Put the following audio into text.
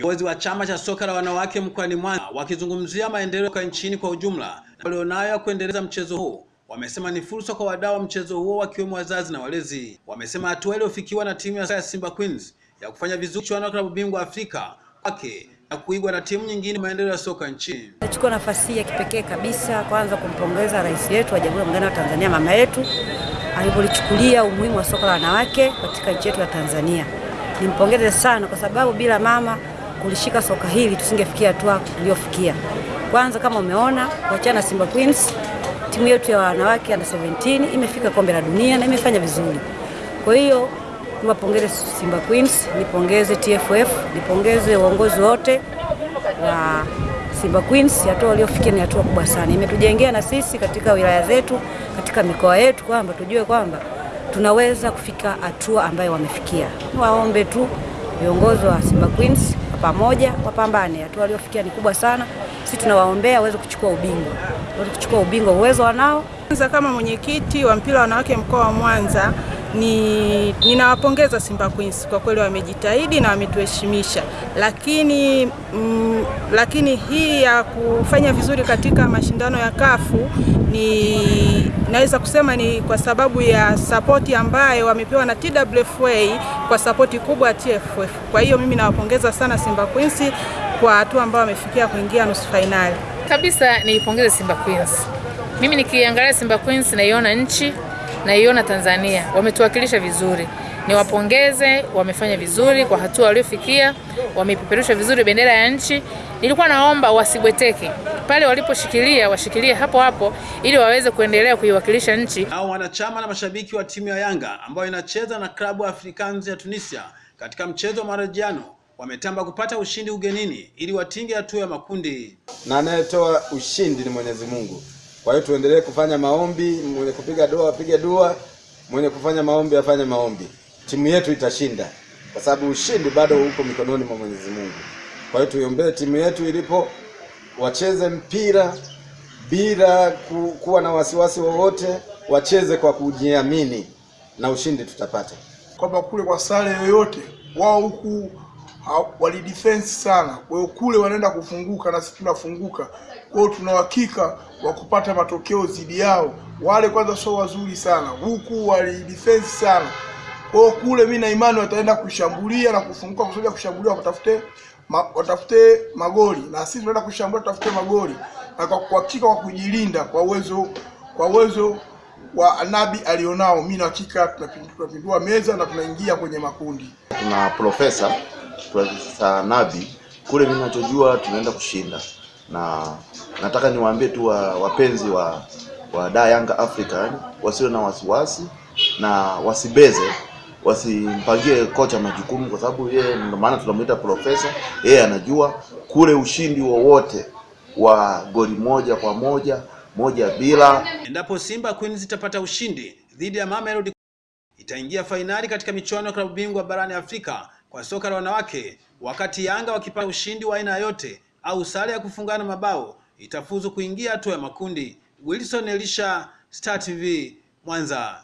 Viongozi wa chama cha soka la wanawake mkoani Mwanza wakizungumzia maendeleo kwa nchini kwa ujumla walionayo ya kuendeleza mchezo huu wamesema ni fursa kwa wadau wa mchezo huo wakiwemo wazazi na walezi. Wamesema hatua iliyofikiwa na timu ya Simba Queens ya kufanya vizuri chuano ya klabu bingwa Afrika wake na kuigwa na timu nyingine maendeleo ya soka nchini. Nachukua nafasi ya kipekee kabisa kwanza kumpongeza rais wetu wa Jamhuri ya Muungano wa Tanzania, mama yetu alipolichukulia umuhimu wa soka la wanawake katika nchi yetu ya Tanzania. Nimpongeze sana kwa sababu bila mama kulishika soka hili tusingefikia hatua tuliyofikia. Kwanza kama umeona, wachana na Simba Queens, timu yetu ya wanawake under 17 imefika kombe la dunia na imefanya vizuri. Kwa hiyo niwapongeze Simba Queens, nipongeze TFF, nipongeze uongozi wote wa Simba Queens. Hatua waliofikia ni hatua kubwa sana, imetujengea na sisi katika wilaya zetu, katika mikoa yetu, kwamba tujue kwamba tunaweza kufika hatua ambayo wamefikia. Niwaombe tu viongozi wa Simba Queens pamoja wapambane, hatua waliofikia ni kubwa sana. Sisi tunawaombea waweze kuchukua ubingwa, waweze kuchukua ubingwa, uwezo wanao. Kama mwenyekiti wa mpira wa wanawake mkoa wa Mwanza ni ninawapongeza Simba Queens kwa kweli, wamejitahidi na wametuheshimisha, lakini mm, lakini hii ya kufanya vizuri katika mashindano ya kafu ni naweza kusema ni kwa sababu ya sapoti ambayo wamepewa na TWFA kwa sapoti kubwa ya TFF. Kwa hiyo mimi nawapongeza sana Simba Queens kwa hatua ambayo wamefikia kuingia nusu fainali. Kabisa niipongeze Simba Queens. Mimi nikiangalia Simba Queens naiona nchi naiona Tanzania wametuwakilisha vizuri, niwapongeze, wamefanya vizuri kwa hatua waliofikia, wameipeperusha vizuri bendera ya nchi. Nilikuwa naomba wasibweteke pale waliposhikilia, washikilie hapo hapo ili waweze kuendelea kuiwakilisha nchi. Nao wanachama na mashabiki wa timu ya Yanga ambayo inacheza na klabu Africans ya Tunisia katika mchezo wa marejiano wametamba kupata ushindi ugenini ili watinge hatua ya makundi. Na anayetoa ushindi ni Mwenyezi Mungu. Kwa hiyo tuendelee kufanya maombi, mwenye kupiga dua apige dua, mwenye kufanya maombi afanye maombi. Timu yetu itashinda, kwa sababu ushindi bado uko mikononi mwa Mwenyezi Mungu. Kwa hiyo tuiombee timu yetu ilipo, wacheze mpira bila ku, kuwa na wasiwasi wowote, wacheze kwa kujiamini na ushindi tutapata. Kwamba kule kwa sare yoyote wao huku wali defense sana, kwa hiyo kule wanaenda kufunguka na sisi tunafunguka. Kwa hiyo tuna uhakika wa kupata matokeo dhidi yao. Wale kwanza sio wazuri sana, huku wali defense sana. Kwa hiyo kule mimi na imani wataenda kushambulia na kufunguka, kusoja kushambulia, watafute ma, watafute magoli na sisi tunaenda kushambulia, tutafute magoli na kwa kuhakika, kwa kujilinda, kwa uwezo kwa uwezo wa Nabi alionao, mimi na hakika tunapindua meza na tunaingia kwenye makundi. Tuna profesa Profesa kule, mimi ninachojua tunaenda kushinda, na nataka niwaambie tu wa, wapenzi wa wa da Yanga African wasiwe na wasiwasi na wasibeze, wasimpangie kocha majukumu, kwa sababu yeye ndio maana tunamuita profesa. Yeye anajua kule ushindi wowote wa, wa goli moja kwa moja moja bila. Endapo Simba Queens itapata ushindi dhidi ya Mamelodi itaingia fainali katika michuano ya klabu bingwa barani Afrika kwa soka la wanawake, wakati Yanga wakipata ushindi wa aina yote au sare ya kufungana mabao itafuzu kuingia hatua ya makundi. Wilson Elisha, Star TV, Mwanza.